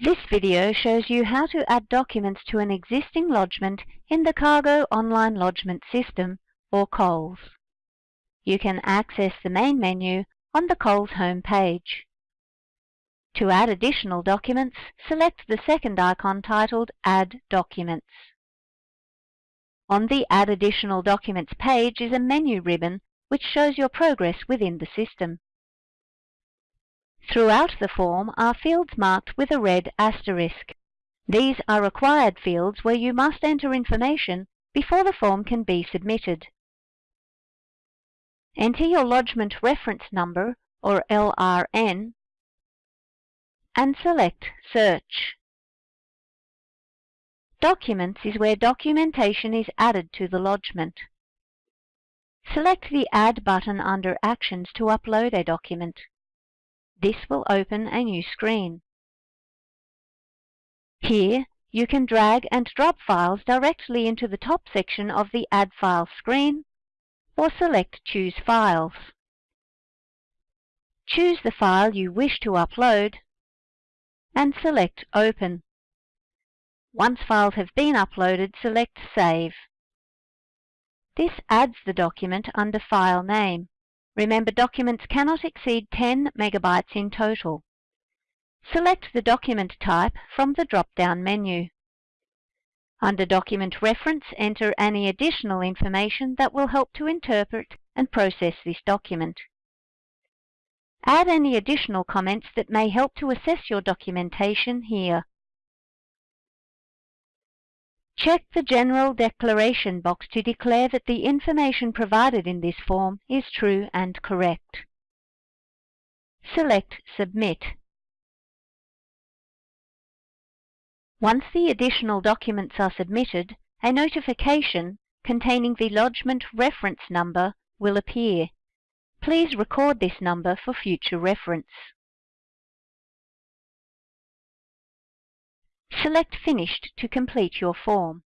This video shows you how to add documents to an existing lodgement in the Cargo Online Lodgement System, or COLS. You can access the main menu on the COLS home page. To add additional documents, select the second icon titled Add Documents. On the Add Additional Documents page is a menu ribbon which shows your progress within the system. Throughout the form are fields marked with a red asterisk. These are required fields where you must enter information before the form can be submitted. Enter your lodgement reference number, or LRN, and select Search. Documents is where documentation is added to the lodgement. Select the Add button under Actions to upload a document. This will open a new screen. Here, you can drag and drop files directly into the top section of the Add File screen, or select Choose Files. Choose the file you wish to upload, and select Open. Once files have been uploaded, select Save. This adds the document under file name. Remember documents cannot exceed 10 megabytes in total. Select the document type from the drop-down menu. Under Document Reference, enter any additional information that will help to interpret and process this document. Add any additional comments that may help to assess your documentation here. Check the General Declaration box to declare that the information provided in this form is true and correct. Select Submit. Once the additional documents are submitted, a notification containing the lodgement reference number will appear. Please record this number for future reference. Select Finished to complete your form.